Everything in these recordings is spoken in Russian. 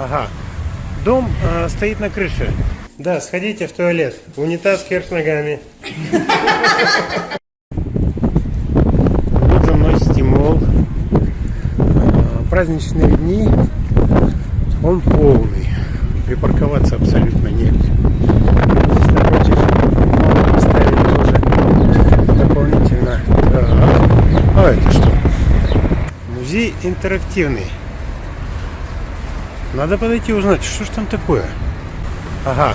Ага. Дом э, стоит на крыше. Да, сходите в туалет. Унитаз кверх ногами. Вот за мной стимул. А, Праздничные дни. Он полный. Припарковаться абсолютно негде. Здесь напротив поставили тоже дополнительно. А это что? Музей интерактивный. Надо подойти узнать, что ж там такое. Ага.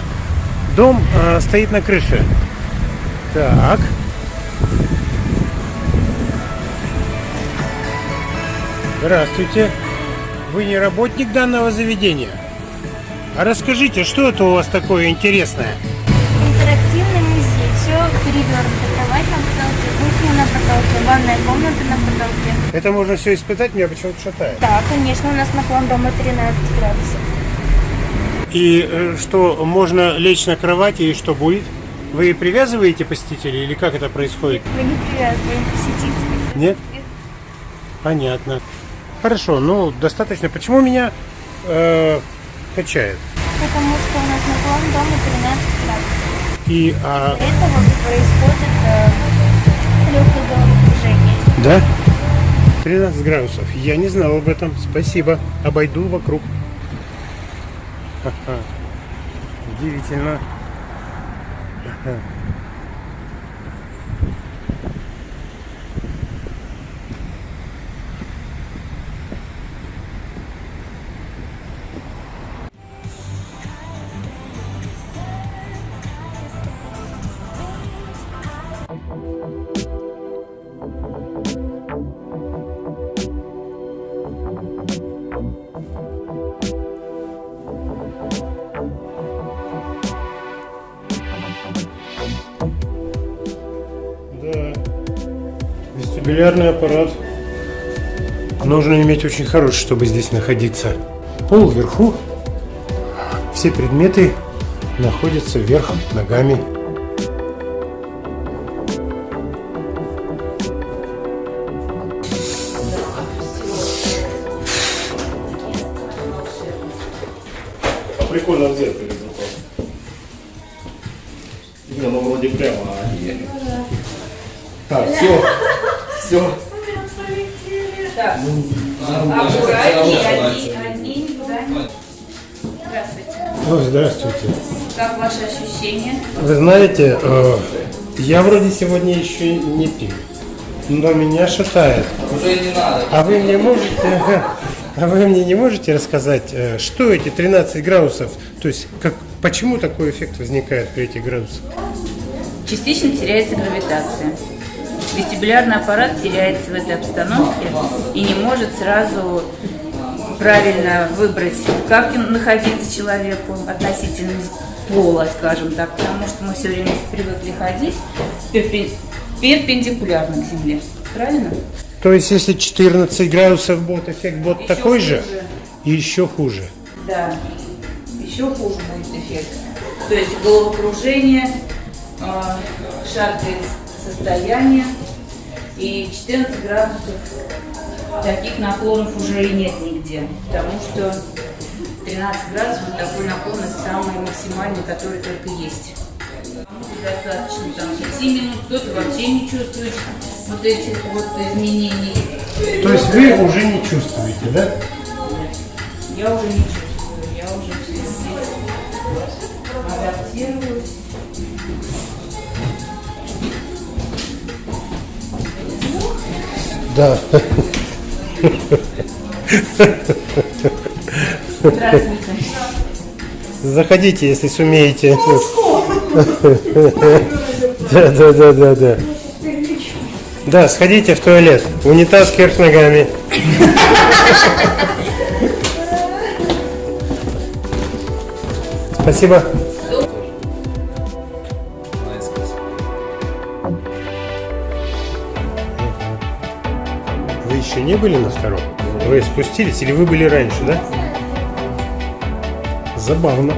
Дом э, стоит на крыше. Так. Здравствуйте. Вы не работник данного заведения? А расскажите, что это у вас такое интересное? Интерактивный музей. Все перевернуто. Кровать на потолке, кухня на потолке, ванная комната на потолке. Это можно все испытать, меня почему-то шатает. Да, конечно, у нас наклон дома 13 градусов. И э, что, можно лечь на кровати и что будет? Вы привязываете посетителей или как это происходит? Мы не привязываем посетителей. Нет? Понятно. Хорошо, ну достаточно. Почему меня э, качает? Потому что у нас наклон дома 13 градусов. И а, Из-за этого происходит э, головокружение. да? 13 градусов. Я не знал об этом. Спасибо. Обойду вокруг. Ха-ха. Удивительно. Ага. Да. Вестибулярный аппарат. Нужно иметь очень хороший, чтобы здесь находиться. Пол вверху. Все предметы находятся вверх ногами. Прикольно в зеркале зато. Не, ну вроде прямо. Так, все. Все. Так, аккуратнее, одни, никуда не... Здравствуйте. Здравствуйте. Как ваши ощущения? Вы знаете, э, я вроде сегодня еще не пил, но меня шатает. Уже не надо. А вы мне можете, а вы мне не можете рассказать, э, что эти 13 градусов, то есть как, почему такой эффект возникает при этих градусах? Частично теряется гравитация. Вестибулярный аппарат теряется в этой обстановке и не может сразу правильно выбрать, как находиться человеку относительно пола, скажем так, потому что мы все время привыкли ходить перпен- перпендикулярно к Земле. Правильно? То есть если 14 градусов будет эффект будет Еще такой же, хуже. и еще хуже. Да, еще хуже будет эффект. То есть головокружение, э, шаткое состояние и 14 градусов таких наклонов уже и нет нигде, потому что 13 градусов вот такой наклонность самый максимальный, который только есть. Достаточно там 5 минут, кто-то вообще не чувствует вот этих вот изменений. То есть вы уже не чувствуете, да? Я уже не чувствую, я уже все здесь Да. Здравствуйте. Заходите, если сумеете. Да, да, да, да, да. Да, сходите в туалет. Унитаз кверх ногами. Спасибо. Еще не были на втором? Вы спустились или вы были раньше, да? Забавно.